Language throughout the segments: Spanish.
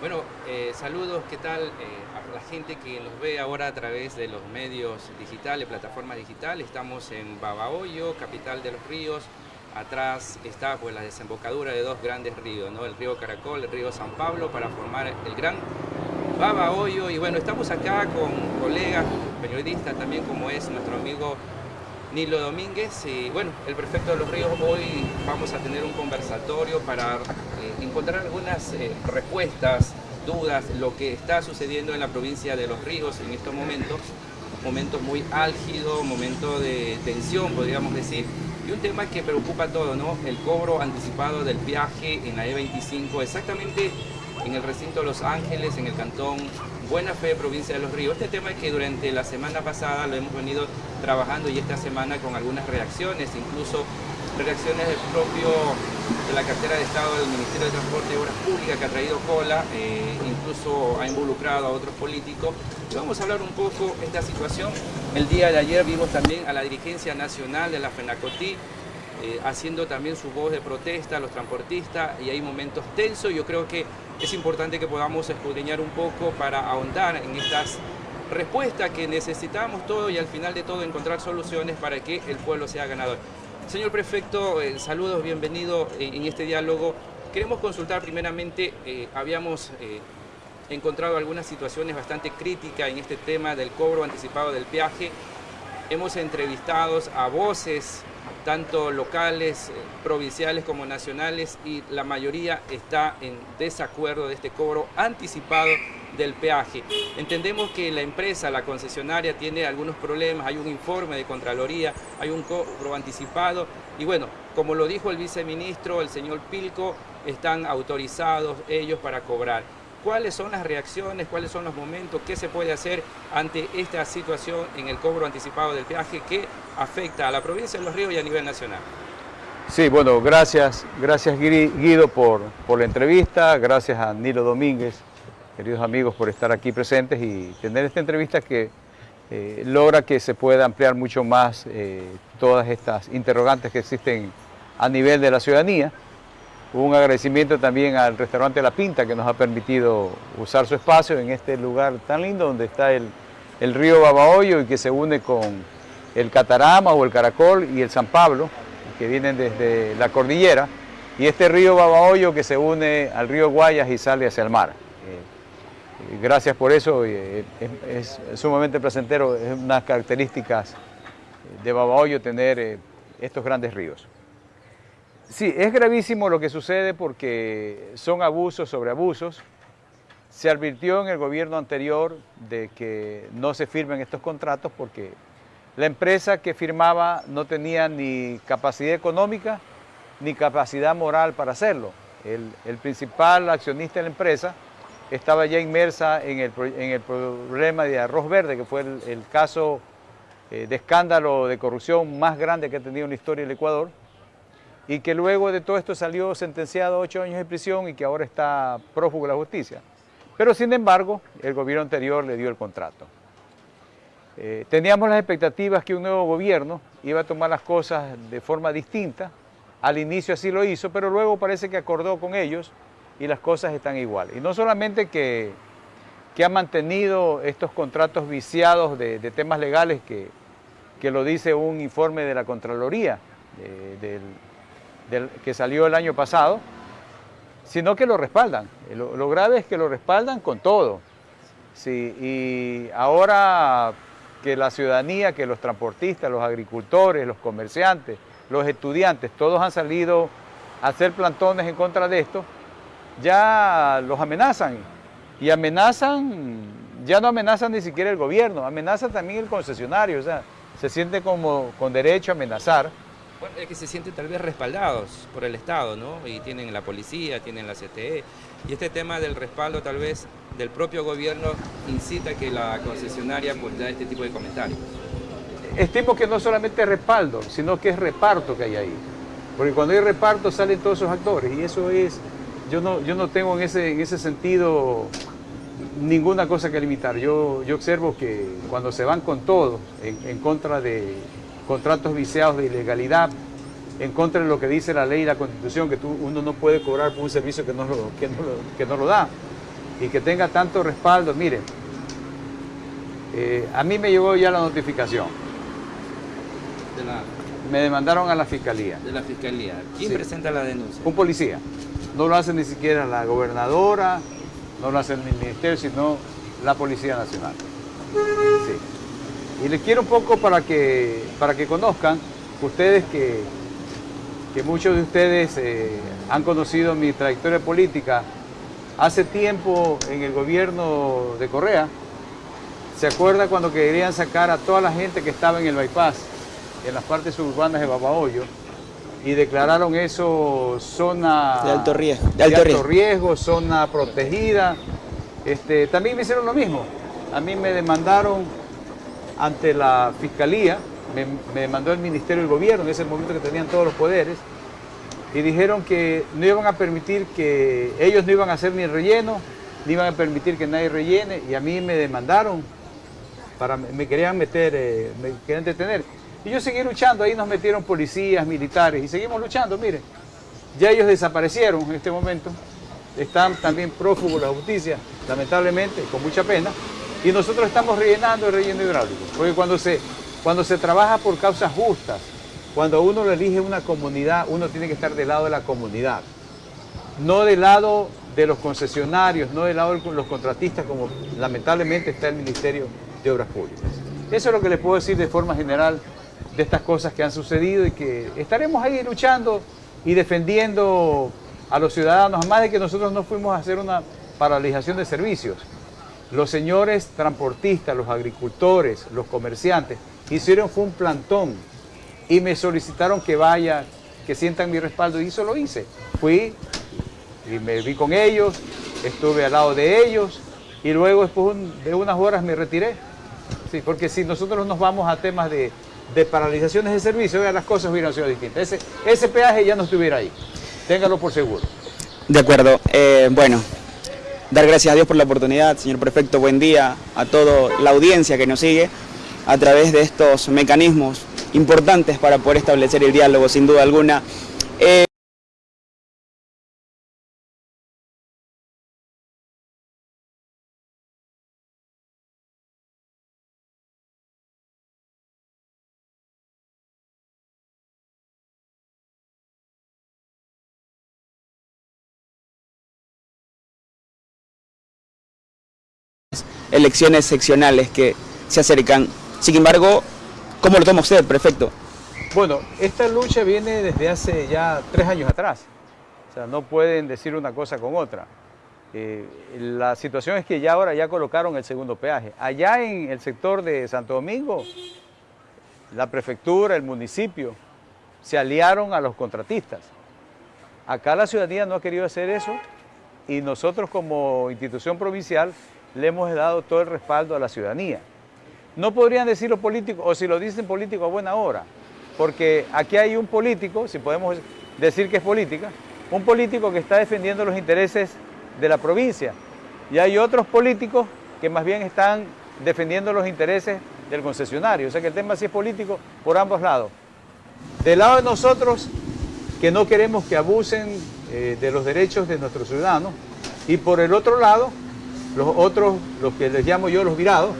Bueno, eh, saludos, ¿qué tal eh, a la gente que nos ve ahora a través de los medios digitales, plataformas digitales? Estamos en Babahoyo, capital de los ríos. Atrás está pues, la desembocadura de dos grandes ríos, ¿no? el río Caracol, el río San Pablo, para formar el gran Babahoyo. Y bueno, estamos acá con colegas, periodistas también, como es nuestro amigo Nilo Domínguez. Y bueno, el prefecto de los ríos, hoy vamos a tener un conversatorio para encontrar algunas eh, respuestas, dudas, lo que está sucediendo en la provincia de Los Ríos en estos momentos, momentos muy álgidos, momentos de tensión, podríamos decir, y un tema que preocupa a todo, ¿no? El cobro anticipado del viaje en la E25, exactamente en el recinto de Los Ángeles, en el cantón Buena Fe, provincia de Los Ríos. Este tema es que durante la semana pasada lo hemos venido trabajando y esta semana con algunas reacciones, incluso reacciones del propio de la cartera de Estado del Ministerio de Transporte y Obras Públicas que ha traído cola, eh, incluso ha involucrado a otros políticos. Y vamos a hablar un poco de esta situación. El día de ayer vimos también a la dirigencia nacional de la FENACOTI eh, haciendo también su voz de protesta a los transportistas y hay momentos tensos. Yo creo que es importante que podamos escudriñar un poco para ahondar en estas respuestas que necesitamos todos y al final de todo encontrar soluciones para que el pueblo sea ganador. Señor Prefecto, eh, saludos, bienvenido eh, en este diálogo. Queremos consultar primeramente, eh, habíamos encontrado algunas situaciones bastante críticas en este tema del cobro anticipado del peaje. Hemos entrevistado a voces, tanto locales, provinciales como nacionales, y la mayoría está en desacuerdo de este cobro anticipado del peaje. Entendemos que la empresa, la concesionaria, tiene algunos problemas, hay un informe de Contraloría, hay un cobro anticipado y bueno, como lo dijo el viceministro, el señor Pilco, están autorizados ellos para cobrar. ¿Cuáles son las reacciones, cuáles son los momentos, qué se puede hacer ante esta situación en el cobro anticipado del peaje que afecta a la provincia de Los Ríos y a nivel nacional? Sí, bueno, gracias, gracias Guido por, por la entrevista, gracias a Nilo Domínguez queridos amigos, por estar aquí presentes y tener esta entrevista que eh, logra que se pueda ampliar mucho más eh, todas estas interrogantes que existen a nivel de la ciudadanía. Un agradecimiento también al restaurante La Pinta que nos ha permitido usar su espacio en este lugar tan lindo donde está el, el río Babahoyo y que se une con el Catarama o el Caracol y el San Pablo, que vienen desde la cordillera, y este río Babahoyo que se une al río Guayas y sale hacia el mar gracias por eso, eh, es, sumamente placentero, es unas características de Babahoyo tener eh, estos grandes ríos. Sí, es gravísimo lo que sucede porque son abusos sobre abusos. Se advirtió en el gobierno anterior de que no se firmen estos contratos porque la empresa que firmaba no tenía ni capacidad económica ni capacidad moral para hacerlo. El, el principal accionista de la empresa estaba ya inmersa en el, problema de arroz verde, que fue el, caso eh, de escándalo de corrupción más grande que ha tenido en la historia del Ecuador, y que luego de todo esto salió sentenciado a ocho años de prisión y que ahora está prófugo de la justicia. Pero sin embargo, el gobierno anterior le dio el contrato. Eh, teníamos las expectativas que un nuevo gobierno iba a tomar las cosas de forma distinta, al inicio así lo hizo, pero luego parece que acordó con ellos y las cosas están igual. Y no solamente que, que ha mantenido estos contratos viciados de, temas legales que, que, lo dice un informe de la Contraloría del, que salió el año pasado, sino que lo respaldan. Lo, grave es que lo respaldan con todo. Sí, y ahora que la ciudadanía, que los transportistas, los agricultores, los comerciantes, los estudiantes, todos han salido a hacer plantones en contra de esto, ya los amenazan. Y amenazan, ya no amenazan ni siquiera el gobierno, amenaza también el concesionario, o sea, se siente como con derecho a amenazar. Bueno, es que se sienten tal vez respaldados por el Estado, ¿no? Y tienen la policía, tienen la CTE. Y este tema del respaldo tal vez del propio gobierno incita que la concesionaria pues da este tipo de comentarios. Estimo que no solamente es respaldo, sino que es reparto que hay ahí. Porque cuando hay reparto salen todos esos actores y eso es yo no, yo no tengo en ese, en ese sentido ninguna cosa que limitar. Yo, yo observo que cuando se van con todo en, contra de contratos viciados de ilegalidad, en contra de lo que dice la ley y la constitución, que tú, uno no puede cobrar por un servicio que no lo, que no lo, que no lo da. y que tenga tanto respaldo. Miren, eh, a mí me llegó ya la notificación. Me demandaron a la fiscalía. De la fiscalía. ¿Quién presenta la denuncia? Un policía. No lo hace ni siquiera la gobernadora, no lo hace el ministerio, sino la Policía Nacional. Y les quiero un poco para que, para que conozcan ustedes que, que muchos de ustedes eh, han conocido mi trayectoria política. Hace tiempo en el gobierno de Correa, ¿se acuerda cuando querían sacar a toda la gente que estaba en el bypass, en las partes suburbanas de Babahoyo, y declararon eso zona de alto riesgo, de alto, riesgo zona protegida. Este, también me hicieron lo mismo. A mí me demandaron ante la fiscalía, me, me demandó el Ministerio del Gobierno, en ese momento que tenían todos los poderes, y dijeron que no iban a permitir que ellos no iban a hacer ni relleno, ni iban a permitir que nadie rellene, y a mí me demandaron, para, me querían meter, eh, me querían detener. Y yo seguí luchando, ahí nos metieron policías, militares, y seguimos luchando, mire, ya ellos desaparecieron en este momento, están también prófugos de la justicia, lamentablemente, con mucha pena, y nosotros estamos rellenando el relleno hidráulico, porque cuando se, cuando se trabaja por causas justas, cuando uno lo elige una comunidad, uno tiene que estar del lado de la comunidad, no del lado de los concesionarios, no del lado de los contratistas, como lamentablemente está el Ministerio de Obras Públicas. Eso es lo que les puedo decir de forma general de estas cosas que han sucedido y que estaremos ahí luchando y defendiendo a los ciudadanos, más de que nosotros no fuimos a hacer una paralización de servicios. Los señores transportistas, los agricultores, los comerciantes, hicieron fue un plantón y me solicitaron que vaya, que sientan mi respaldo y eso lo hice. Fui y me vi con ellos, estuve al lado de ellos y luego después de unas horas me retiré. Sí, porque si nosotros nos vamos a temas de, paralizaciones de servicio, las cosas hubieran sido distintas. Ese, ese peaje ya no estuviera ahí. Téngalo por seguro. De acuerdo. Eh, bueno, dar gracias a Dios por la oportunidad, señor prefecto. Buen día a toda la audiencia que nos sigue a través de estos mecanismos importantes para poder establecer el diálogo, sin duda alguna. Eh, elecciones seccionales que se acercan. Sin embargo, ¿cómo lo toma usted, prefecto? Bueno, esta lucha viene desde hace ya tres años atrás. O sea, no pueden decir una cosa con otra. Eh, la situación es que ya ahora ya colocaron el segundo peaje. Allá en el sector de Santo Domingo, la prefectura, el municipio, se aliaron a los contratistas. Acá la ciudadanía no ha querido hacer eso y nosotros como institución provincial le hemos dado todo el respaldo a la ciudadanía. No podrían decir los políticos, o si lo dicen políticos a buena hora, porque aquí hay un político, si podemos decir que es política, un político que está defendiendo los intereses de la provincia, y hay otros políticos que más bien están defendiendo los intereses del concesionario. O sea que el tema sí es político por ambos lados. Del lado de nosotros, que no queremos que abusen eh, de los derechos de nuestros ciudadanos, y por el otro lado, los otros, los que les llamo yo los virados,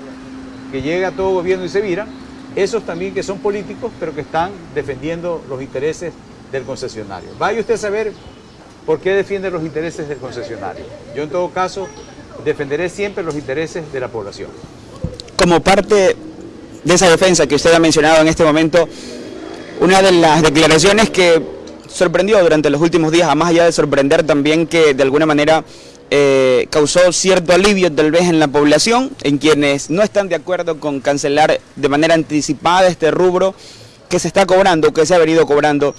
que llega todo gobierno y se viran, esos también que son políticos, pero que están defendiendo los intereses del concesionario. Vaya usted a saber por qué defiende los intereses del concesionario. Yo en todo caso defenderé siempre los intereses de la población. Como parte de esa defensa que usted ha mencionado en este momento, una de las declaraciones que sorprendió durante los últimos días, más allá de sorprender también que de alguna manera eh, causó cierto alivio tal vez en la población, en quienes no están de acuerdo con cancelar de manera anticipada este rubro que se está cobrando, que se ha venido cobrando.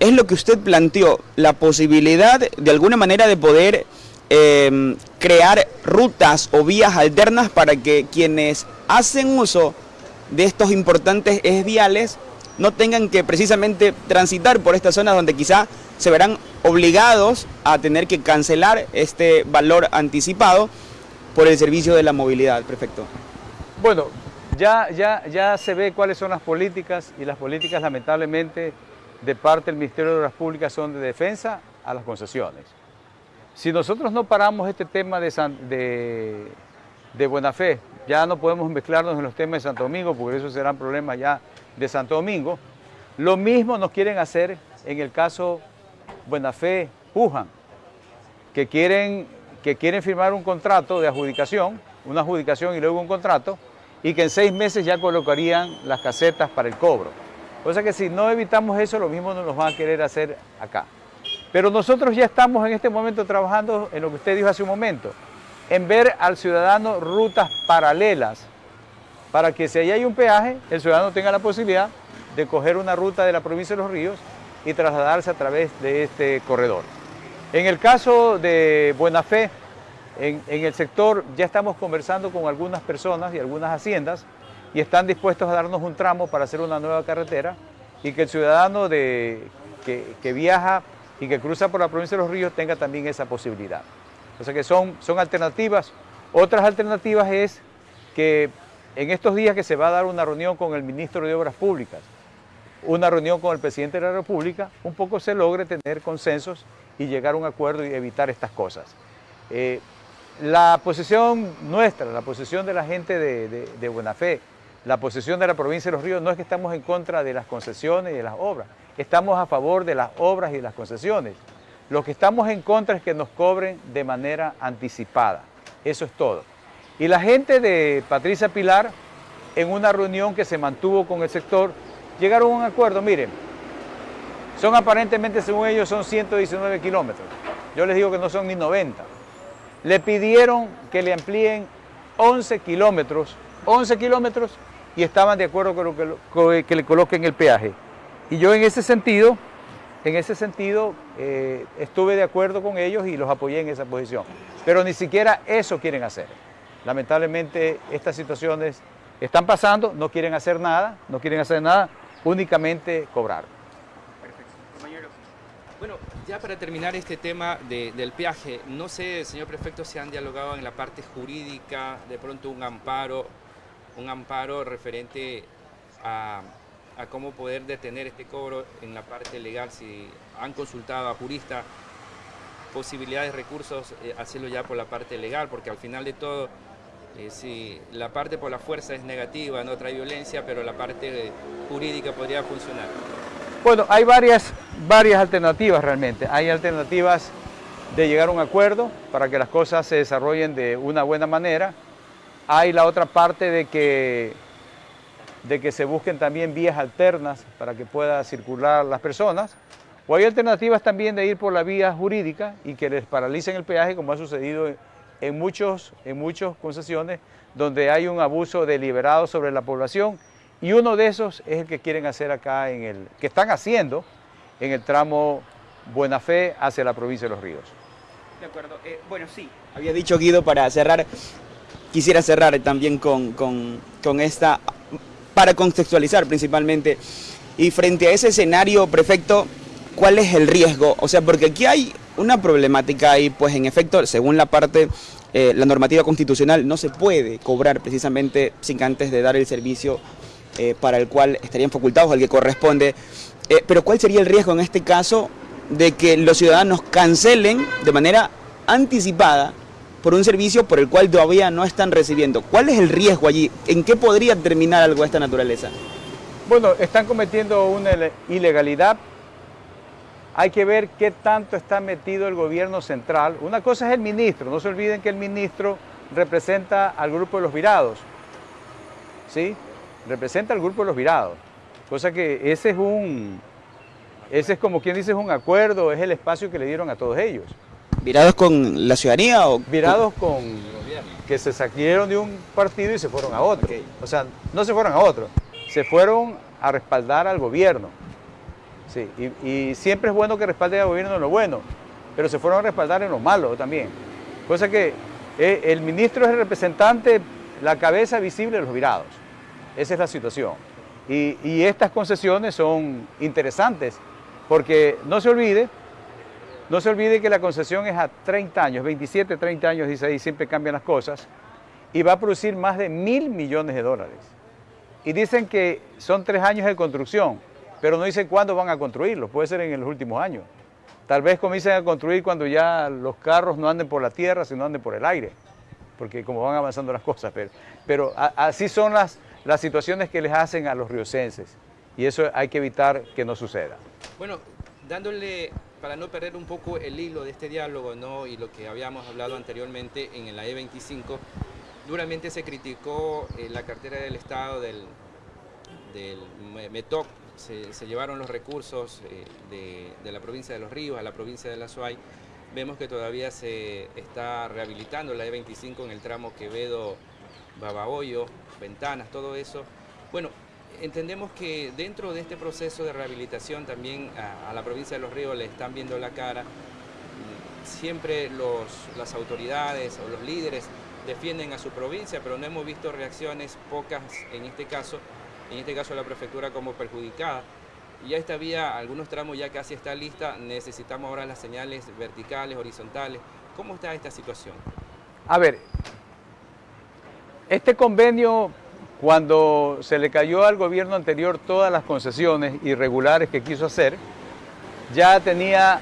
Es lo que usted planteó, la posibilidad de alguna manera de poder em, crear rutas o vías alternas para que quienes hacen uso de estos importantes ejes viales no tengan que precisamente transitar por estas zonas donde quizá se verán obligados a tener que cancelar este valor anticipado por el servicio de la movilidad, prefecto. Bueno, ya, ya, ya se ve cuáles son las políticas y las políticas lamentablemente de parte del Ministerio de Obras Públicas son de defensa a las concesiones. si nosotros no paramos este tema de, de, buena fe, ya no podemos mezclarnos en los temas de Santo Domingo, porque eso serán problemas ya de Santo Domingo. Lo mismo nos quieren hacer en el caso Buena Fe Pujan, que quieren, que quieren firmar un contrato de adjudicación, una adjudicación y luego un contrato, y que en seis meses ya colocarían las casetas para el cobro. O sea que si no evitamos eso, lo mismo nos van a querer hacer acá. Pero nosotros ya estamos en este momento trabajando en lo que usted dijo hace un momento, en ver al ciudadano rutas paralelas para que si ahí hay un peaje, el ciudadano tenga la posibilidad de coger una ruta de la provincia de Los Ríos y trasladarse a través de este corredor. En el caso de Buena Fe, en, el sector ya estamos conversando con algunas personas y algunas haciendas y están dispuestos a darnos un tramo para hacer una nueva carretera y que el ciudadano de, que, que viaja y que cruza por la provincia de Los Ríos tenga también esa posibilidad. O sea que son, son alternativas. Otras alternativas es que en estos días que se va a dar una reunión con el ministro de Obras Públicas, una reunión con el presidente de la República, un poco se logre tener consensos y llegar a un acuerdo y evitar estas cosas. Eh, la posición nuestra, la posición de la gente de, de Buena Fe, la posición de la provincia de Los Ríos no es que estamos en contra de las concesiones y de las obras, estamos a favor de las obras y de las concesiones. Lo que estamos en contra es que nos cobren de manera anticipada, eso es todo. Y la gente de Patricia Pilar, en una reunión que se mantuvo con el sector, llegaron a un acuerdo, miren, son aparentemente, según ellos, son 119 kilómetros. Yo les digo que no son ni 90. Le pidieron que le amplíen 11 kilómetros, 11 kilómetros, y estaban de acuerdo con que, que le coloquen el peaje. Y yo en ese sentido, en ese sentido, eh, estuve de acuerdo con ellos y los apoyé en esa posición. Pero ni siquiera eso quieren hacer. Lamentablemente estas situaciones están pasando, no quieren hacer nada, no quieren hacer nada, únicamente cobrar. Perfecto. Bueno, ya para terminar este tema del peaje, no sé, señor prefecto, si han dialogado en la parte jurídica, de pronto un amparo, un amparo referente a, cómo poder detener este cobro en la parte legal, si han consultado a juristas, posibilidades, recursos, eh, hacerlo ya por la parte legal, porque al final de todo eh, sí, la parte por la fuerza es negativa, no trae violencia, pero la parte jurídica podría funcionar. Bueno, hay varias, varias alternativas realmente. Hay alternativas de llegar a un acuerdo para que las cosas se desarrollen de una buena manera. Hay la otra parte de que, de que se busquen también vías alternas para que puedan circular las personas. O hay alternativas también de ir por la vía jurídica y que les paralicen el peaje como ha sucedido en, muchos, en muchas concesiones donde hay un abuso deliberado sobre la población y uno de esos es el que quieren hacer acá, en el, que están haciendo en el tramo Buena Fe hacia la provincia de Los Ríos. De acuerdo. Eh, bueno, sí, había dicho Guido para cerrar, quisiera cerrar también con, con, con esta, para contextualizar principalmente, y frente a ese escenario, prefecto, ¿cuál es el riesgo? O sea, porque aquí hay una problemática y pues en efecto, según la parte, eh, la normativa constitucional, no se puede cobrar precisamente sin antes de dar el servicio eh, para el cual estarían facultados, al que corresponde. Eh, pero ¿cuál sería el riesgo en este caso de que los ciudadanos cancelen de manera anticipada por un servicio por el cual todavía no están recibiendo? ¿Cuál es el riesgo allí? ¿En qué podría terminar algo de esta naturaleza? Bueno, están cometiendo una ilegalidad hay que ver qué tanto está metido el gobierno central. Una cosa es el ministro, no se olviden que el ministro representa al grupo de los virados, ¿sí? Representa al grupo de los virados. Cosa que ese es un, ese es como quien dice, es un acuerdo, es el espacio que le dieron a todos ellos. ¿Virados con la ciudadanía o...? Virados con... que se salieron de un partido y se fueron a otro. O sea, no se fueron a otro, se fueron a respaldar al gobierno. Sí, y, siempre es bueno que respalde al gobierno en lo bueno, pero se fueron a respaldar en lo malo también. Cosa que eh, el ministro es el representante, la cabeza visible de los virados. Esa es la situación. Y, y estas concesiones son interesantes, porque no se olvide, no se olvide que la concesión es a 30 años, 27, 30 años, dice ahí, siempre cambian las cosas, y va a producir más de mil millones de dólares. Y dicen que son tres años de construcción, pero no dicen cuándo van a construirlo, puede ser en los últimos años. Tal vez comiencen a construir cuando ya los carros no anden por la tierra, sino anden por el aire, porque como van avanzando las cosas. Pero, así son las, situaciones que les hacen a los riocenses y eso hay que evitar que no suceda. Bueno, dándole, para no perder un poco el hilo de este diálogo y lo que habíamos hablado anteriormente en la E25, duramente se criticó eh, la cartera del Estado del METOC, se, llevaron los recursos eh, de, la provincia de Los Ríos a la provincia de La Suay. Vemos que todavía se está rehabilitando la E25 en el tramo Quevedo, Babahoyo, Ventanas, todo eso. Bueno, entendemos que dentro de este proceso de rehabilitación también a, la provincia de Los Ríos le están viendo la cara. Siempre los, las autoridades o los líderes defienden a su provincia, pero no hemos visto reacciones pocas en este caso, en este caso la prefectura como perjudicada. Ya esta vía, algunos tramos ya casi está lista, necesitamos ahora las señales verticales, horizontales. ¿Cómo está esta situación? A ver, este convenio cuando se le cayó al gobierno anterior todas las concesiones irregulares que quiso hacer, ya tenía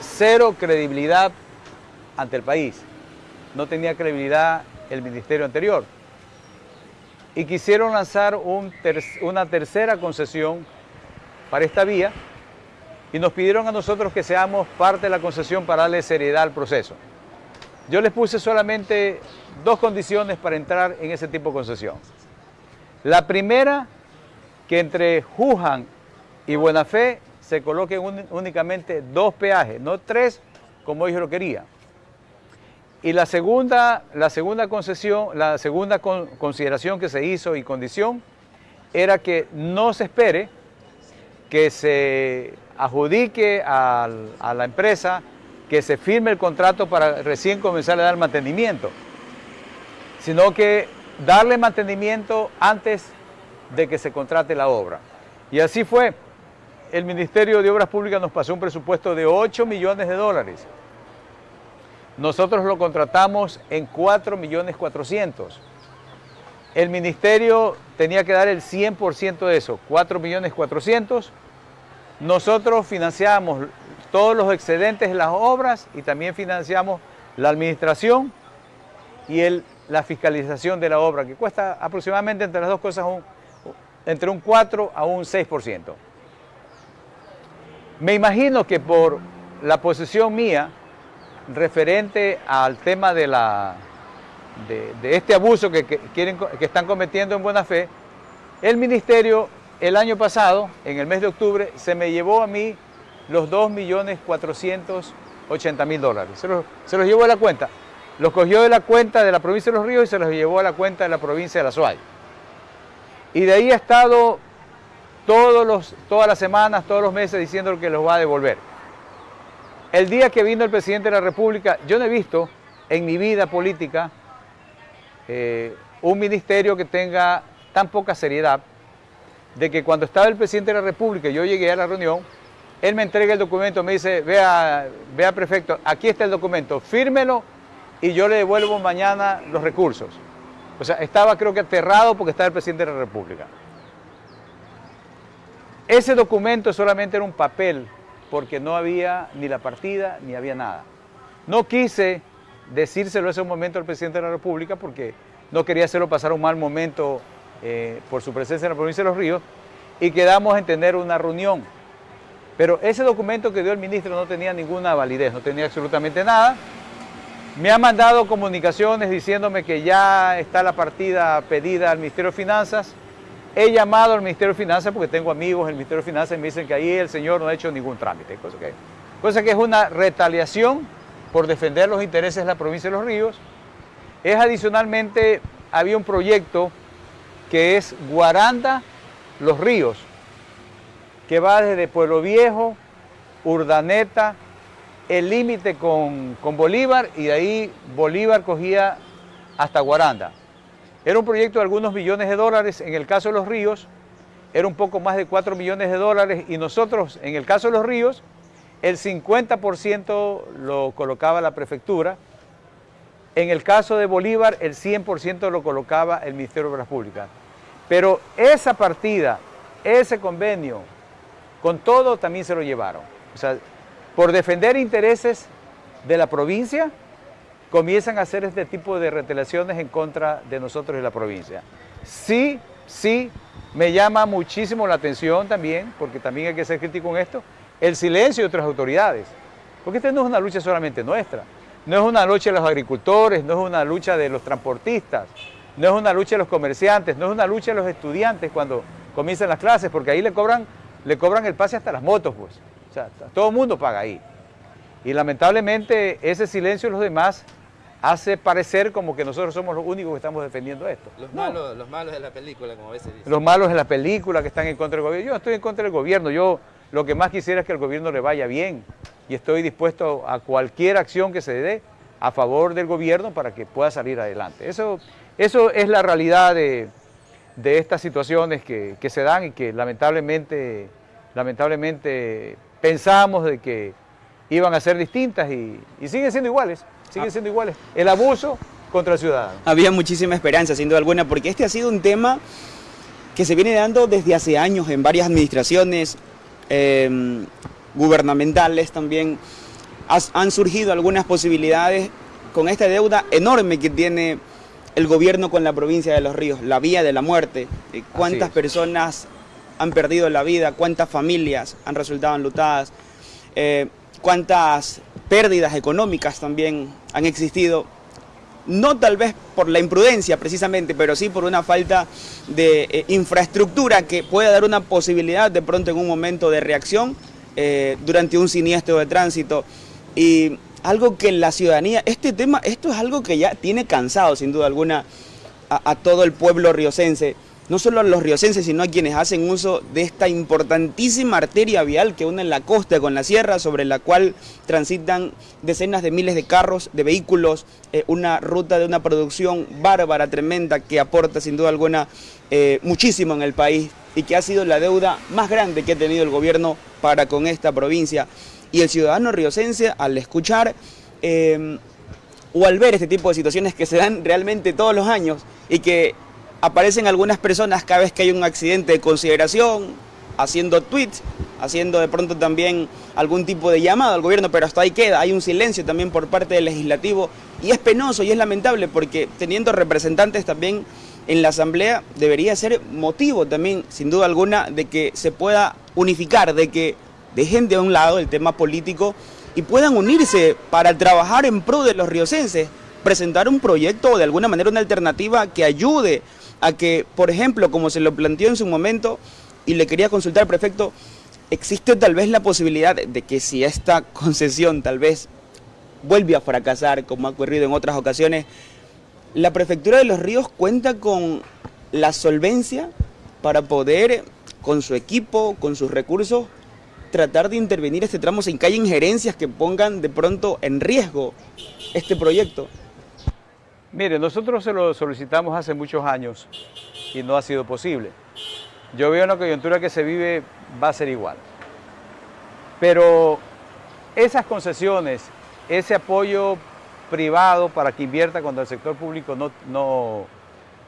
cero credibilidad ante el país. No tenía credibilidad el ministerio anterior. Y quisieron lanzar una tercera concesión para esta vía y nos pidieron a nosotros que seamos parte de la concesión para darle seriedad al proceso. Yo les puse solamente dos condiciones para entrar en ese tipo de concesión. La primera, que entre Jujan y Buenafé se coloquen únicamente dos peajes, no tres como ellos lo querían. Y la segunda, la segunda concesión, la segunda consideración que se hizo y condición era que no se espere que se adjudique a la empresa, que se firme el contrato para recién comenzar a dar mantenimiento, sino que darle mantenimiento antes de que se contrate la obra. Y así fue. El Ministerio de Obras Públicas nos pasó un presupuesto de 8 millones de dólares. Nosotros lo contratamos en 4 millones 400. El Ministerio tenía que dar el 100% de eso, 4 millones 400. Nosotros financiamos todos los excedentes de las obras y también financiamos la administración y la fiscalización de la obra, que cuesta aproximadamente entre las dos cosas entre un 4 a un 6%. Me imagino que por la posición mía referente al tema de, la, de, este abuso que, quieren, que están cometiendo en buena fe, el ministerio el año pasado, en el mes de octubre, se me llevó a mí los 2.480.000 dólares. Se los, se los llevó a la cuenta. Los cogió de la cuenta de la provincia de Los Ríos y se los llevó a la cuenta de la provincia de La Suay. Y de ahí ha estado todos los, todas las semanas, todos los meses diciendo que los va a devolver. El día que vino el presidente de la República, yo no he visto en mi vida política eh, un ministerio que tenga tan poca seriedad de que cuando estaba el presidente de la República y yo llegué a la reunión, él me entrega el documento, me dice, vea, vea prefecto, aquí está el documento, fírmelo y yo le devuelvo mañana los recursos. O sea, estaba creo que aterrado porque estaba el presidente de la República. Ese documento solamente era un papel porque no había ni la partida ni había nada. No quise decírselo ese momento al presidente de la República porque no quería hacerlo pasar un mal momento eh, por su presencia en la provincia de Los Ríos y quedamos en tener una reunión. Pero ese documento que dio el ministro no tenía ninguna validez, no tenía absolutamente nada me ha mandado comunicaciones diciéndome que ya está la partida pedida al Ministerio de Finanzas. He llamado al Ministerio de Finanzas porque tengo amigos en el Ministerio de Finanzas y me dicen que ahí el señor no ha hecho ningún trámite, cosa que, cosa que es una retaliación por defender los intereses de la provincia de Los Ríos. Es adicionalmente, había un proyecto que es Guaranda Los Ríos, que va desde Pueblo Viejo, Urdaneta, el límite con, Bolívar y de ahí Bolívar cogía hasta Guaranda. Era un proyecto de algunos millones de dólares, en el caso de los ríos era un poco más de 4 millones de dólares y nosotros, en el caso de los ríos, el 50% lo colocaba la prefectura, en el caso de Bolívar el 100% lo colocaba el Ministerio de Obras Públicas. Pero esa partida, ese convenio, con todo también se lo llevaron. O sea, por defender intereses de la provincia, comienzan a hacer este tipo de retelaciones en contra de nosotros y la provincia. Sí, sí, me llama muchísimo la atención también, porque también hay que ser crítico con esto, el silencio de otras autoridades. Porque esta no es una lucha solamente nuestra, no es una lucha de los agricultores, no es una lucha de los transportistas, no es una lucha de los comerciantes, no es una lucha de los estudiantes cuando comienzan las clases, porque ahí le cobran, le cobran el pase hasta las motos, pues. O sea, todo el mundo paga ahí. Y lamentablemente ese silencio de los demás hace parecer como que nosotros somos los únicos que estamos defendiendo esto. Los, malos, los malos de la película, como a veces dicen. Los malos de la película que están en contra del gobierno. Yo no estoy en contra del gobierno, yo lo que más quisiera es que el gobierno le vaya bien y estoy dispuesto a cualquier acción que se dé a favor del gobierno para que pueda salir adelante. Eso, eso es la realidad de, estas situaciones que, se dan y que lamentablemente, lamentablemente pensamos de que iban a ser distintas y, y siguen siendo iguales siguen ah. siendo iguales. El abuso contra el ciudadano. Había muchísima esperanza, sin duda alguna, porque este ha sido un tema que se viene dando desde hace años en varias administraciones em, gubernamentales también. han surgido algunas posibilidades con esta deuda enorme que tiene el gobierno con la provincia de Los Ríos, la vía de la muerte. Eh, ¿Cuántas personas han perdido la vida? ¿Cuántas familias han resultado enlutadas? Eh, ¿Cuántas pérdidas económicas también han existido, no tal vez por la imprudencia precisamente, pero sí por una falta de eh, infraestructura que pueda dar una posibilidad de pronto en un momento de reacción eh, durante un siniestro de tránsito. Y algo que la ciudadanía, este tema, esto es algo que ya tiene cansado sin duda alguna a, a todo el pueblo riocense no solo a los riocenses, sino a quienes hacen uso de esta importantísima arteria vial que une la costa con la sierra, sobre la cual transitan decenas de miles de carros, de vehículos, eh, una ruta de una producción bárbara, tremenda, que aporta sin duda alguna eh, muchísimo en el país y que ha sido la deuda más grande que ha tenido el gobierno para con esta provincia. Y el ciudadano riocense, al escuchar eh, o al ver este tipo de situaciones que se dan realmente todos los años y que aparecen algunas personas cada vez que hay un accidente de consideración, haciendo tweets, haciendo de pronto también algún tipo de llamado al gobierno, pero hasta ahí queda, hay un silencio también por parte del legislativo y es penoso y es lamentable porque teniendo representantes también en la asamblea debería ser motivo también, sin duda alguna, de que se pueda unificar, de que dejen de un lado el tema político y puedan unirse para trabajar en pro de los riocenses, presentar un proyecto o de alguna manera una alternativa que ayude a que, por ejemplo, como se lo planteó en su momento, y le quería consultar, prefecto, ¿existe tal vez la posibilidad de que si esta concesión tal vez vuelve a fracasar, como ha ocurrido en otras ocasiones, la Prefectura de los Ríos cuenta con la solvencia para poder, con su equipo, con sus recursos, tratar de intervenir este tramo sin que haya injerencias que pongan de pronto en riesgo este proyecto? Mire, nosotros se lo solicitamos hace muchos años y no ha sido posible. Yo veo una coyuntura que se vive va a ser igual. Pero esas concesiones, ese apoyo privado para que invierta cuando el sector público no, no,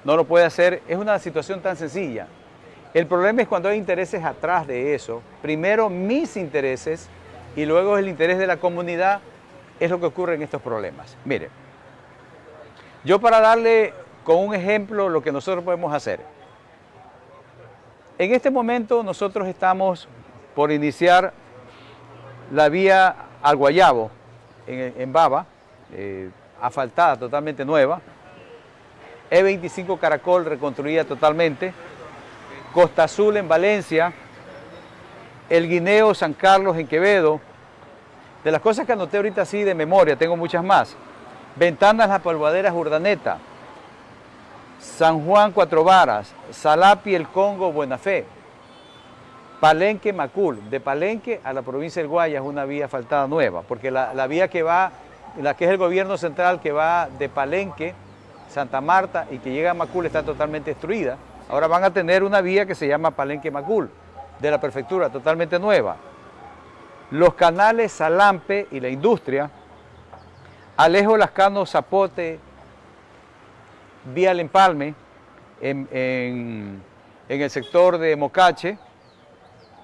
no lo puede hacer, es una situación tan sencilla. El problema es cuando hay intereses atrás de eso. Primero mis intereses y luego el interés de la comunidad es lo que ocurre en estos problemas. Mire, yo para darle con un ejemplo lo que nosotros podemos hacer. En este momento nosotros estamos por iniciar la vía al Guayabo, en, Baba, eh, asfaltada, totalmente nueva. E25 Caracol reconstruida totalmente. Costa Azul en Valencia. El Guineo San Carlos en Quevedo. De las cosas que anoté ahorita así de memoria, tengo muchas más. Ventanas La Polvadera Urdaneta, San Juan Cuatro Varas, Salapi El Congo Buena Fe, Palenque Macul, de Palenque a la provincia del Guaya es una vía asfaltada nueva, porque la, vía que va, la que es el gobierno central que va de Palenque, Santa Marta y que llega a Macul está totalmente destruida. Ahora van a tener una vía que se llama Palenque Macul, de la prefectura, totalmente nueva. Los canales Salampe y la industria Alejo Lascano Zapote, vía el Empalme, en, el sector de Mocache,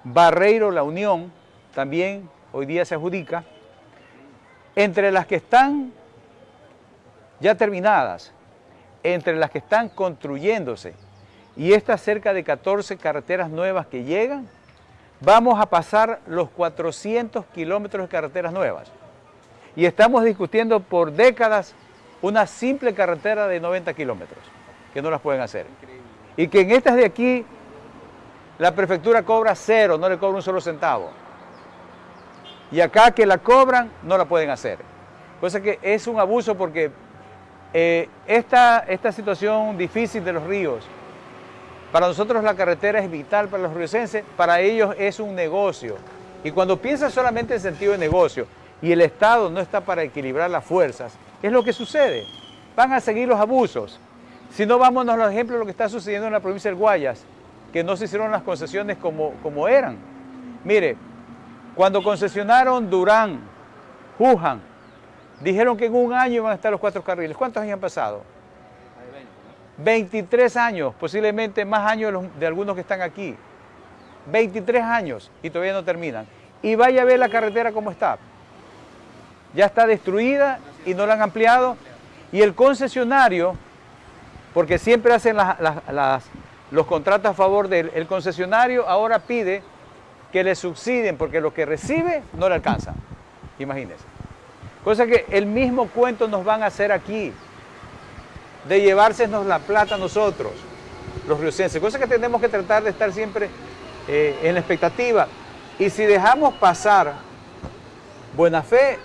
Barreiro La Unión, también hoy día se adjudica, entre las que están ya terminadas, entre las que están construyéndose y estas cerca de 14 carreteras nuevas que llegan, vamos a pasar los 400 kilómetros de carreteras nuevas. Y estamos discutiendo por décadas una simple carretera de 90 kilómetros, que no las pueden hacer. Y que en estas de aquí, la prefectura cobra cero, no le cobra un solo centavo. Y acá que la cobran, no la pueden hacer. Cosa que es un abuso porque eh, esta, esta situación difícil de los ríos, para nosotros la carretera es vital para los riocenses, para ellos es un negocio. Y cuando piensas solamente en sentido de negocio y el Estado no está para equilibrar las fuerzas, es lo que sucede. Van a seguir los abusos. Si no, vámonos a los ejemplos de lo que está sucediendo en la provincia del Guayas, que no se hicieron las concesiones como, como eran. Mire, cuando concesionaron Durán, Juján, dijeron que en un año iban a estar los cuatro carriles. ¿Cuántos años han pasado? 23 años, posiblemente más años de algunos que están aquí. 23 años y todavía no terminan. Y vaya a ver la carretera cómo está. Ya está destruida y no la han ampliado. Y el concesionario, porque siempre hacen los contratos a favor del el concesionario, ahora pide que le subsidien porque lo que recibe no le alcanza. Imagínense. Cosa que el mismo cuento nos van a hacer aquí de llevársenos la plata nosotros, los riocenses. Cosa que tenemos que tratar de estar siempre eh, en la expectativa. Y si dejamos pasar buena fe,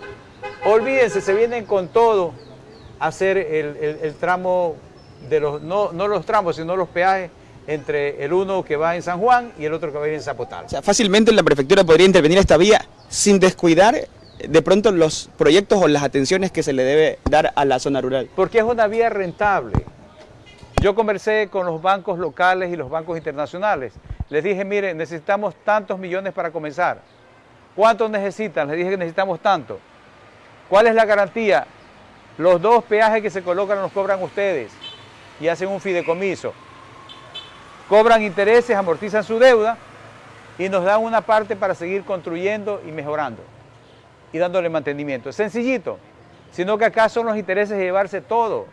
olvídense, se vienen con todo a hacer el, tramo de los, no, no los tramos, sino los peajes entre el uno que va en San Juan y el otro que va en Zapotal. O sea, fácilmente la prefectura podría intervenir esta vía sin descuidar de pronto los proyectos o las atenciones que se le debe dar a la zona rural? Porque es una vía rentable. Yo conversé con los bancos locales y los bancos internacionales. Les dije, miren, necesitamos tantos millones para comenzar. ¿Cuántos necesitan? Les dije que necesitamos tanto. ¿Cuál es la garantía? Los dos peajes que se colocan los cobran ustedes y hacen un fideicomiso. Cobran intereses, amortizan su deuda y nos dan una parte para seguir construyendo y mejorando y dándole mantenimiento. Es sencillito, sino que acá son los intereses de llevarse todo.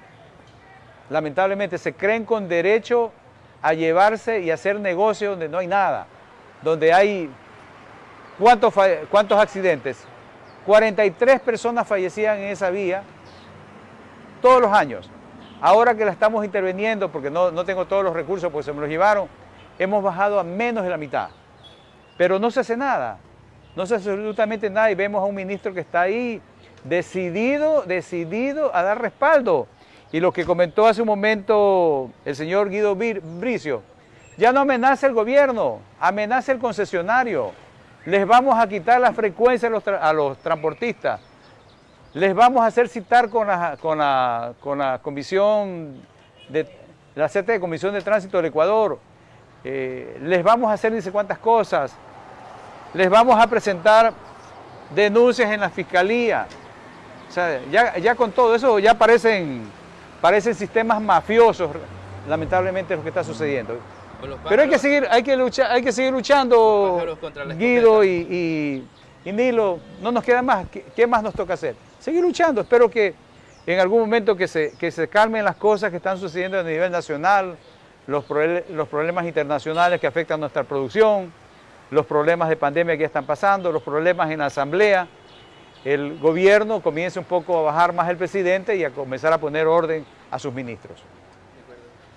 Lamentablemente se creen con derecho a llevarse y hacer negocio donde no hay nada, donde hay... ¿Cuántos, cuántos accidentes? 43 personas fallecían en esa vía todos los años. Ahora que la estamos interviniendo, porque no, no tengo todos los recursos, pues se me los llevaron, hemos bajado a menos de la mitad. Pero no se hace nada no sé absolutamente nada y vemos a un ministro que está ahí decidido, decidido a dar respaldo. Y lo que comentó hace un momento el señor Guido Bricio, ya no amenaza el gobierno, amenaza el concesionario. Les vamos a quitar la frecuencia a los, transportistas. Les vamos a hacer citar con la, con la, comisión de la CT, Comisión de Tránsito del Ecuador. Eh, les vamos a hacer dice cuántas cosas les vamos a presentar denuncias en la fiscalía. O sea, ya, con todo eso ya parecen, parecen sistemas mafiosos, lamentablemente, lo que está sucediendo. Pero hay que seguir, hay que luchar, hay que seguir luchando, Guido y, Nilo, no nos queda más. ¿Qué, más nos toca hacer? Seguir luchando. Espero que en algún momento que se, que se calmen las cosas que están sucediendo a nivel nacional, los, los problemas internacionales que afectan nuestra producción, los problemas de pandemia que ya están pasando, los problemas en la asamblea, el gobierno comience un poco a bajar más el presidente y a comenzar a poner orden a sus ministros.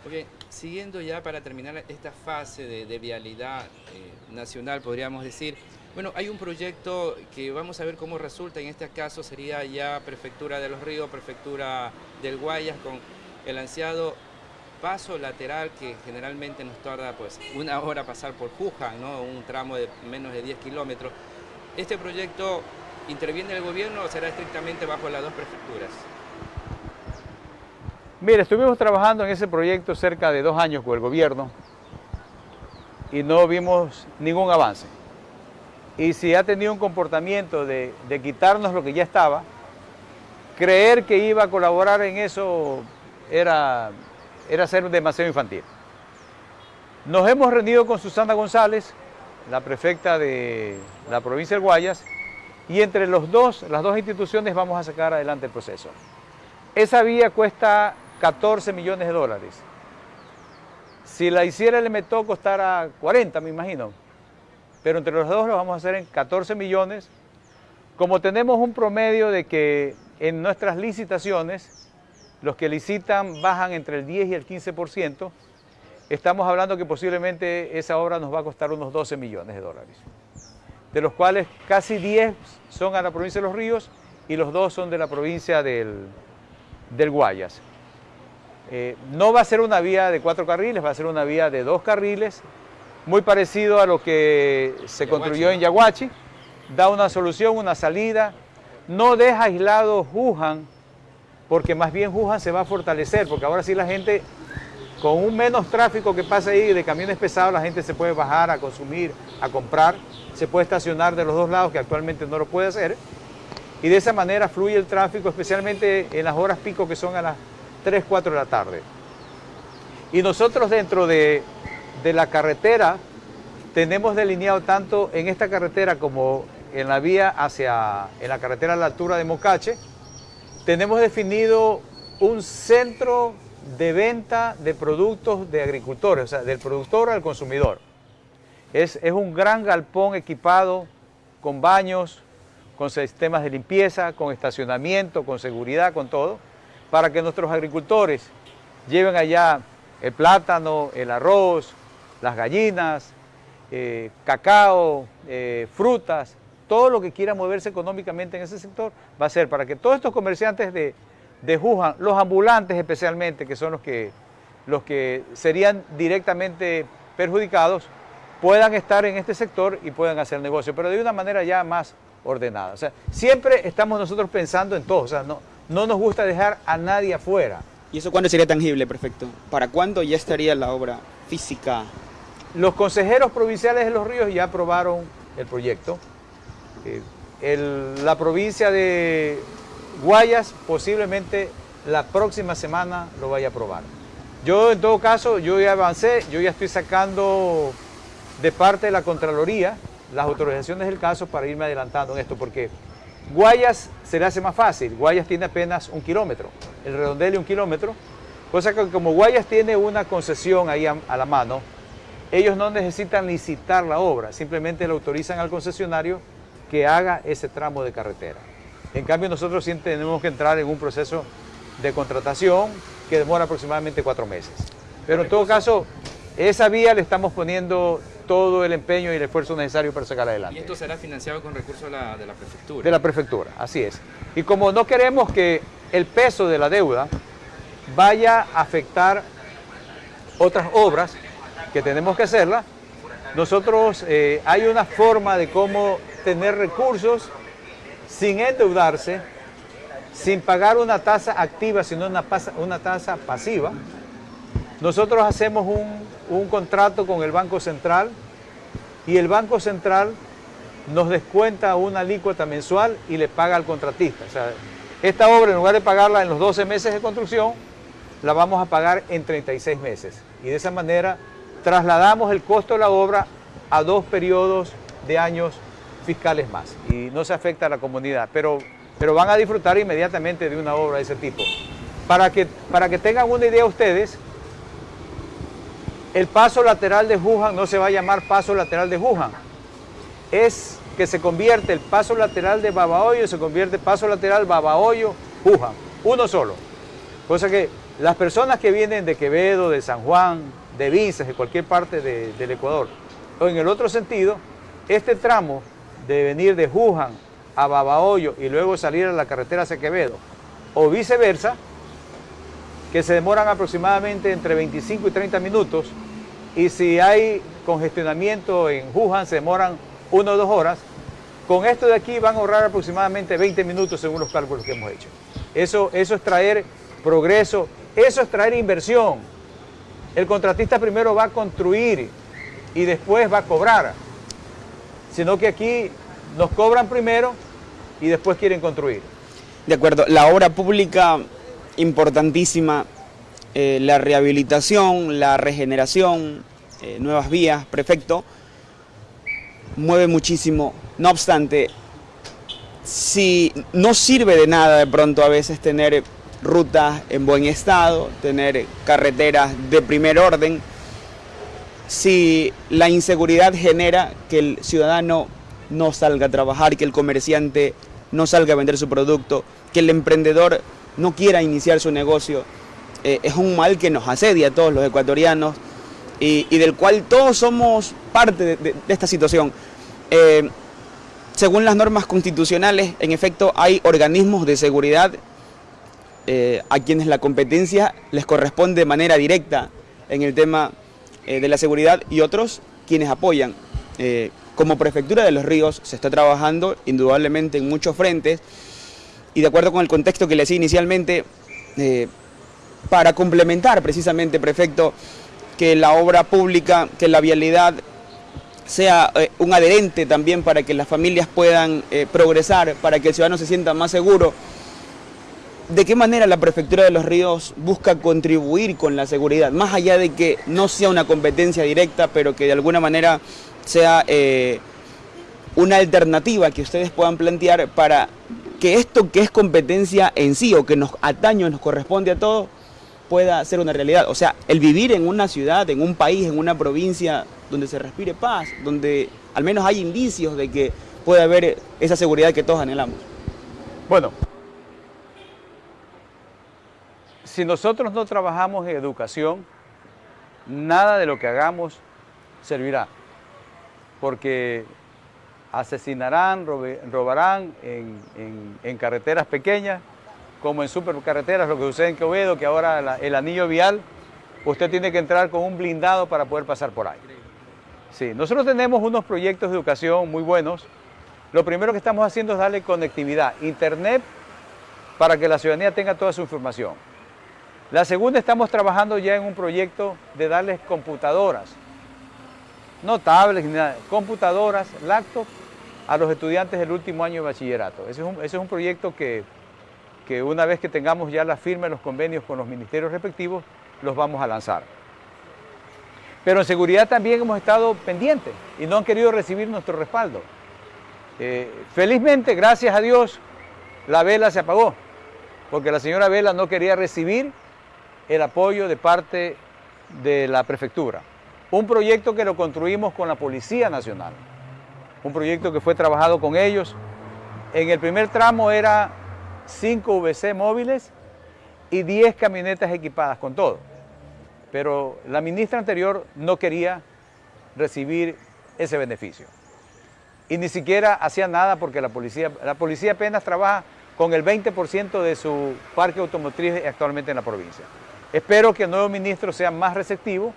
Okay. Siguiendo ya para terminar esta fase de, vialidad eh, nacional, podríamos decir, bueno, hay un proyecto que vamos a ver cómo resulta, en este caso sería ya Prefectura de los Ríos, Prefectura del Guayas, con el ansiado paso lateral que generalmente nos tarda pues una hora pasar por Juján, ¿no? un tramo de menos de 10 kilómetros. ¿Este proyecto interviene el gobierno o será estrictamente bajo las dos prefecturas? Mire, estuvimos trabajando en ese proyecto cerca de dos años con el gobierno y no vimos ningún avance. Y si ha tenido un comportamiento de, quitarnos lo que ya estaba, creer que iba a colaborar en eso era era ser demasiado infantil. Nos hemos reunido con Susana González, la prefecta de la provincia del Guayas, y entre los dos, las dos instituciones vamos a sacar adelante el proceso. Esa vía cuesta 14 millones de dólares. Si la hiciera el MTO costara 40, me imagino. Pero entre los dos lo vamos a hacer en 14 millones. Como tenemos un promedio de que en nuestras licitaciones, los que licitan bajan entre el 10 y el 15%, estamos hablando que posiblemente esa obra nos va a costar unos 12 millones de dólares, de los cuales casi 10 son a la provincia de Los Ríos y los dos son de la provincia del, del Guayas. Eh, no va a ser una vía de cuatro carriles, va a ser una vía de dos carriles, muy parecido a lo que se construyó en Yaguachi, da una solución, una salida, no deja aislado Wuhan, porque más bien Wuhan se va a fortalecer, porque ahora sí la gente, con un menos tráfico que pasa ahí de camiones pesados, la gente se puede bajar a consumir, a comprar, se puede estacionar de los dos lados, que actualmente no lo puede hacer, y de esa manera fluye el tráfico, especialmente en las horas pico que son a las 3, 4 de la tarde. Y nosotros dentro de, la carretera tenemos delineado tanto en esta carretera como en la vía hacia, en la carretera a la altura de Mocache, tenemos definido un centro de venta de productos de agricultores, o sea, del productor al consumidor. Es, es un gran galpón equipado con baños, con sistemas de limpieza, con estacionamiento, con seguridad, con todo, para que nuestros agricultores lleven allá el plátano, el arroz, las gallinas, eh, cacao, eh, frutas, todo lo que quiera moverse económicamente en ese sector va a ser para que todos estos comerciantes de, de los ambulantes especialmente, que son los que, los que serían directamente perjudicados, puedan estar en este sector y puedan hacer negocio, pero de una manera ya más ordenada. O sea, siempre estamos nosotros pensando en todo, o sea, no, no nos gusta dejar a nadie afuera. ¿Y eso cuándo sería tangible, perfecto? ¿Para cuándo ya estaría la obra física? Los consejeros provinciales de Los Ríos ya aprobaron el proyecto. Eh, la provincia de Guayas posiblemente la próxima semana lo vaya a aprobar. Yo en todo caso, yo ya avancé, yo ya estoy sacando de parte de la Contraloría las autorizaciones del caso para irme adelantando en esto, porque Guayas se le hace más fácil, Guayas tiene apenas un kilómetro, el redondel un kilómetro, cosa que como Guayas tiene una concesión ahí a, la mano, ellos no necesitan licitar la obra, simplemente le autorizan al concesionario que haga ese tramo de carretera. En cambio nosotros sí tenemos que entrar en un proceso de contratación que demora aproximadamente cuatro meses. Pero en todo caso, esa vía le estamos poniendo todo el empeño y el esfuerzo necesario para sacar adelante. ¿Y esto será financiado con recursos de la, de la prefectura? De la prefectura, así es. Y como no queremos que el peso de la deuda vaya a afectar otras obras que tenemos que hacerlas, nosotros eh, hay una forma de cómo tener recursos sin endeudarse, sin pagar una tasa activa, sino una, una tasa pasiva. Nosotros hacemos un un contrato con el Banco Central y el Banco Central nos descuenta una alícuota mensual y le paga al contratista. O sea, esta obra en lugar de pagarla en los 12 meses de construcción, la vamos a pagar en 36 meses. Y de esa manera trasladamos el costo de la obra a dos periodos de años fiscales más. Y no se afecta a la comunidad, pero, pero van a disfrutar inmediatamente de una obra de ese tipo. Para que, para que tengan una idea ustedes, el paso lateral de Wuhan no se va a llamar paso lateral de Wuhan. Es que se convierte el paso lateral de Babahoyo, se convierte paso lateral Babahoyo, Wuhan. Uno solo. Cosa que las personas que vienen de Quevedo, de San Juan, de Vinces, de cualquier parte del Ecuador, o en el otro sentido, este tramo de venir de Wuhan a Babahoyo y luego salir a la carretera hacia Quevedo, o viceversa, que se demoran aproximadamente entre 25 y 30 minutos, y si hay congestionamiento en Wuhan se demoran una o dos horas, con esto de aquí van a ahorrar aproximadamente 20 minutos según los cálculos que hemos hecho. Eso, eso es traer progreso, eso es traer inversión. El contratista primero va a construir y después va a cobrar, sino que aquí nos cobran primero y después quieren construir. De acuerdo, la obra pública importantísima eh, la rehabilitación, la regeneración, eh, nuevas vías, prefecto, mueve muchísimo. No obstante, si no sirve de nada de pronto a veces tener rutas en buen estado, tener carreteras de primer orden, si la inseguridad genera que el ciudadano no salga a trabajar, que el comerciante no salga a vender su producto, que el emprendedor no quiera iniciar su negocio, eh, es un mal que nos asedia a todos los ecuatorianos y, del cual todos somos parte de, esta situación. Eh, según las normas constitucionales, en efecto, hay organismos de seguridad eh, a quienes la competencia les corresponde de manera directa en el tema de la seguridad y otros quienes apoyan. Como Prefectura de los Ríos se está trabajando indudablemente en muchos frentes y de acuerdo con el contexto que le decía inicialmente, para complementar precisamente, Prefecto, que la obra pública, que la vialidad sea un adherente también para que las familias puedan progresar, para que el ciudadano se sienta más seguro, ¿De qué manera la Prefectura de los Ríos busca contribuir con la seguridad? Más allá de que no sea una competencia directa, pero que de alguna manera sea eh, una alternativa que ustedes puedan plantear para que esto que es competencia en sí o que nos atañe, nos corresponde a todos, pueda ser una realidad. O sea, el vivir en una ciudad, en un país, en una provincia donde se respire paz, donde al menos hay indicios de que puede haber esa seguridad que todos anhelamos. Bueno, si nosotros no trabajamos en educación, nada de lo que hagamos servirá, porque asesinarán, robarán en, carreteras pequeñas, como en supercarreteras, lo que sucede en Quevedo, que ahora el anillo vial, usted tiene que entrar con un blindado para poder pasar por ahí. Sí, nosotros tenemos unos proyectos de educación muy buenos. Lo primero que estamos haciendo es darle conectividad, internet, para que la ciudadanía tenga toda su información. La segunda, estamos trabajando ya en un proyecto de darles computadoras, no tablets ni computadoras, laptops, a los estudiantes del último año de bachillerato. Ese es un, proyecto que, que una vez que tengamos ya la firma de los convenios con los ministerios respectivos, los vamos a lanzar. Pero en seguridad también hemos estado pendientes y no han querido recibir nuestro respaldo. Eh, felizmente, gracias a Dios, la vela se apagó, porque la señora Vela no quería recibir el apoyo de parte de la prefectura. Un proyecto que lo construimos con la Policía Nacional. Un proyecto que fue trabajado con ellos. En el primer tramo era 5 VC móviles y 10 camionetas equipadas con todo. Pero la ministra anterior no quería recibir ese beneficio. Y ni siquiera hacía nada porque la policía, la policía apenas trabaja con el 20% de su parque automotriz actualmente en la provincia. Espero que el nuevo ministro sea más receptivo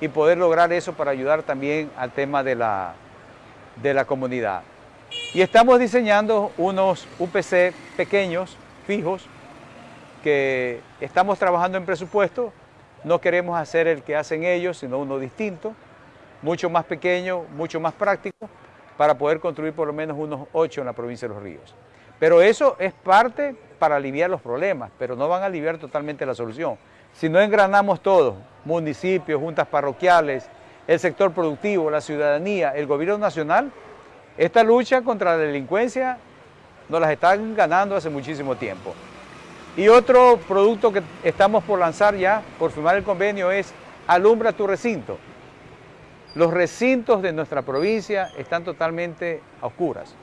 y poder lograr eso para ayudar también al tema de la, de la comunidad. Y estamos diseñando unos UPC pequeños, fijos, que estamos trabajando en presupuesto. No queremos hacer el que hacen ellos, sino uno distinto, mucho más pequeño, mucho más práctico, para poder construir por lo menos unos ocho en la provincia de Los Ríos. Pero eso es parte para aliviar los problemas, pero no van a aliviar totalmente la solución. Si no engranamos todos, municipios, juntas parroquiales, el sector productivo, la ciudadanía, el gobierno nacional, esta lucha contra la delincuencia nos las están ganando hace muchísimo tiempo. Y otro producto que estamos por lanzar ya, por firmar el convenio, es Alumbra tu recinto. Los recintos de nuestra provincia están totalmente a oscuras.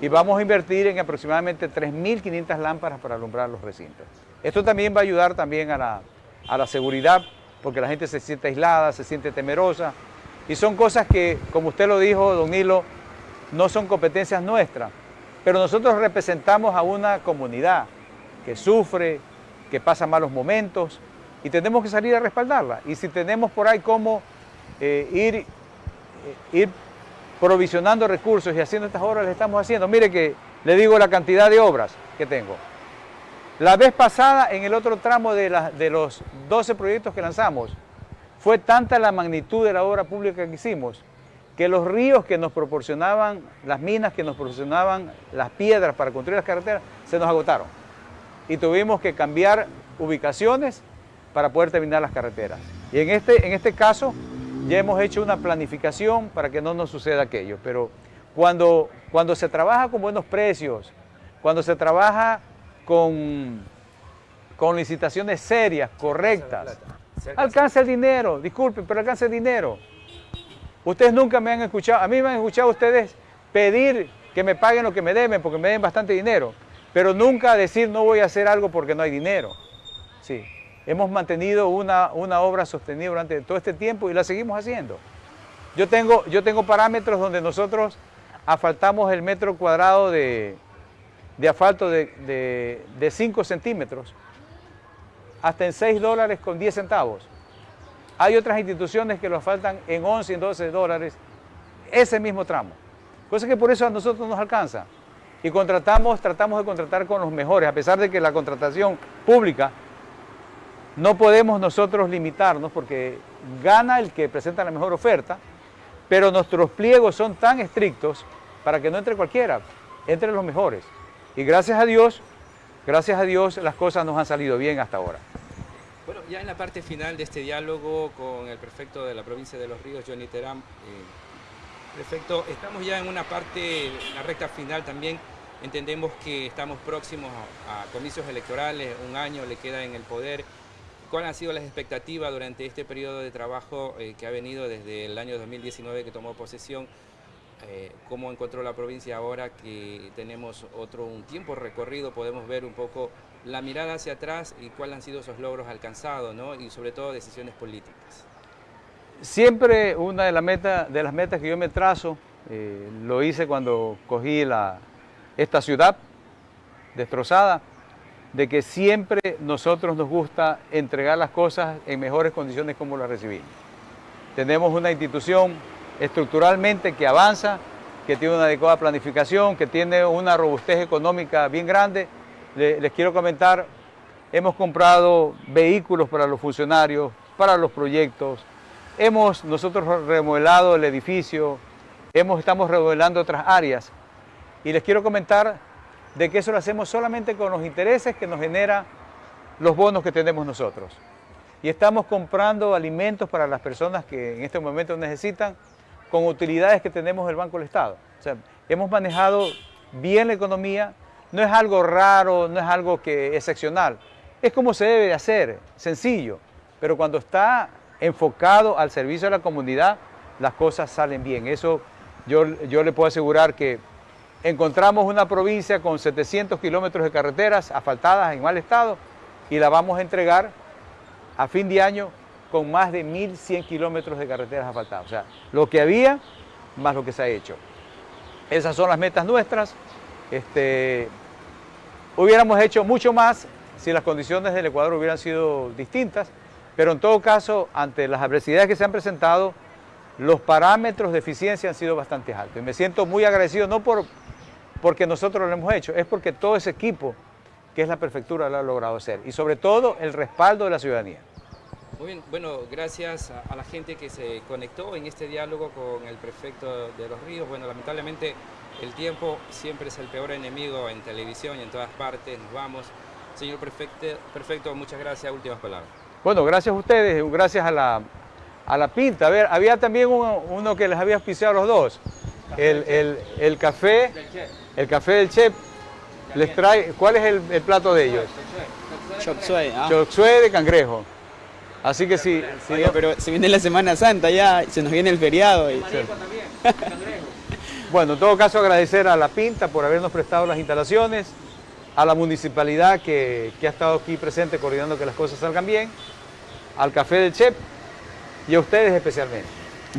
Y vamos a invertir en aproximadamente 3.500 lámparas para alumbrar los recintos. Esto también va a ayudar también a la, seguridad, porque la gente se siente aislada, se siente temerosa. Y son cosas que, como usted lo dijo, don Nilo, no son competencias nuestras. Pero nosotros representamos a una comunidad que sufre, que pasa malos momentos, y tenemos que salir a respaldarla. Y si tenemos por ahí cómo eh, ir, eh, ir provisionando recursos y haciendo estas obras, las estamos haciendo. Mire que le digo la cantidad de obras que tengo. La vez pasada, en el otro tramo de, los 12 proyectos que lanzamos, fue tanta la magnitud de la obra pública que hicimos, que los ríos que nos proporcionaban, las minas que nos proporcionaban las piedras para construir las carreteras, se nos agotaron. Y tuvimos que cambiar ubicaciones para poder terminar las carreteras. Y en este, en este caso ya hemos hecho una planificación para que no nos suceda aquello. Pero Cuando, cuando se trabaja con buenos precios, cuando se trabaja con, con licitaciones serias, correctas, alcanza el dinero, disculpen, pero alcanza el dinero. Ustedes nunca me han escuchado, a mí me han escuchado ustedes pedir que me paguen lo que me deben, porque me den bastante dinero, pero nunca decir no voy a hacer algo porque no hay dinero. Sí, hemos mantenido una, una obra sostenida durante todo este tiempo y la seguimos haciendo. Yo tengo, yo tengo parámetros donde nosotros asfaltamos el metro cuadrado de, asfalto de, 5 centímetros hasta en 6 dólares con 10 centavos. Hay otras instituciones que lo asfaltan en 11 y 12 dólares ese mismo tramo. Cosa que por eso a nosotros nos alcanza. Y contratamos, tratamos de contratar con los mejores, a pesar de que la contratación pública no podemos nosotros limitarnos porque gana el que presenta la mejor oferta, pero nuestros pliegos son tan estrictos para que no entre cualquiera, entre los mejores. Y gracias a Dios, gracias a Dios las cosas nos han salido bien hasta ahora. Bueno, ya en la parte final de este diálogo con el prefecto de la provincia de Los Ríos, Johnny Terán, eh, prefecto, estamos ya en una parte, la recta final también, entendemos que estamos próximos a, comicios electorales, un año le queda en el poder. ¿Cuáles han sido las expectativas durante este periodo de trabajo eh, que ha venido desde el año 2019 que tomó posesión eh, cómo encontró la provincia ahora que tenemos otro un tiempo recorrido, podemos ver un poco la mirada hacia atrás y cuáles han sido esos logros alcanzados, ¿no? y sobre todo decisiones políticas. Siempre una de, las metas, de las metas que yo me trazo, eh, lo hice cuando cogí la, esta ciudad destrozada, de que siempre nosotros nos gusta entregar las cosas en mejores condiciones como las recibimos. Tenemos una institución estructuralmente que avanza, que tiene una adecuada planificación, que tiene una robustez económica bien grande. Les, quiero comentar, hemos comprado vehículos para los funcionarios, para los proyectos, hemos nosotros remodelado el edificio, hemos, estamos remodelando otras áreas y les quiero comentar de que eso lo hacemos solamente con los intereses que nos genera los bonos que tenemos nosotros. Y estamos comprando alimentos para las personas que en este momento necesitan con utilidades que tenemos el Banco del Estado. O sea, hemos manejado bien la economía, no es algo raro, no es algo que excepcional, es como se debe de hacer, sencillo, pero cuando está enfocado al servicio de la comunidad, las cosas salen bien. Eso yo, yo le puedo asegurar que encontramos una provincia con 700 kilómetros de carreteras asfaltadas en mal estado y la vamos a entregar a fin de año con más de 1.100 kilómetros de carreteras asfaltadas. O sea, lo que había más lo que se ha hecho. Esas son las metas nuestras. Este, hubiéramos hecho mucho más si las condiciones del Ecuador hubieran sido distintas, pero en todo caso, ante las adversidades que se han presentado, los parámetros de eficiencia han sido bastante altos. Y me siento muy agradecido, no por, porque nosotros lo hemos hecho, es porque todo ese equipo que es la prefectura lo ha logrado hacer. Y sobre todo el respaldo de la ciudadanía. Muy bien, bueno, gracias a, la gente que se conectó en este diálogo con el prefecto de Los Ríos. Bueno, lamentablemente el tiempo siempre es el peor enemigo en televisión y en todas partes. Nos vamos. Señor prefecto, perfecto, muchas gracias. Últimas palabras. Bueno, gracias a ustedes, gracias a la, a la pinta. A ver, había también uno, que les había auspiciado a los dos. El, el, café, el café del chef. Les trae, ¿cuál es el, plato de ellos? Chop suey. Ah. de cangrejo. Así que sí. pero se viene la Semana Santa ya, se nos viene el feriado. Y... bueno, en todo caso agradecer a La Pinta por habernos prestado las instalaciones, a la municipalidad que, ha estado aquí presente coordinando que las cosas salgan bien, al Café del Chep y a ustedes especialmente.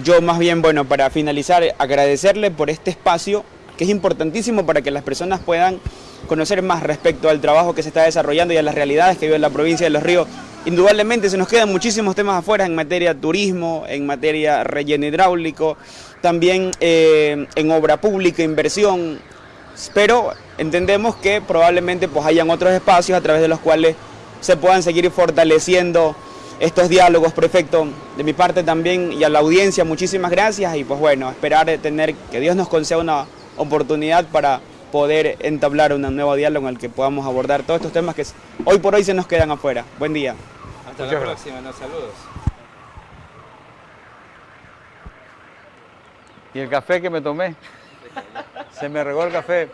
Yo más bien, bueno, para finalizar, agradecerle por este espacio que es importantísimo para que las personas puedan conocer más respecto al trabajo que se está desarrollando y a las realidades que vive la provincia de Los Ríos Indudablemente se nos quedan muchísimos temas afuera en materia turismo, en materia relleno hidráulico, también eh, en obra pública, inversión, pero entendemos que probablemente pues hayan otros espacios a través de los cuales se puedan seguir fortaleciendo estos diálogos, prefecto. De mi parte también y a la audiencia, muchísimas gracias y pues bueno, esperar tener que Dios nos conceda una oportunidad para poder entablar un nuevo diálogo en el que podamos abordar todos estos temas que hoy por hoy se nos quedan afuera. Buen día. Hasta la próxima, nos saludos. ¿Y el café que me tomé? Se me regó el café.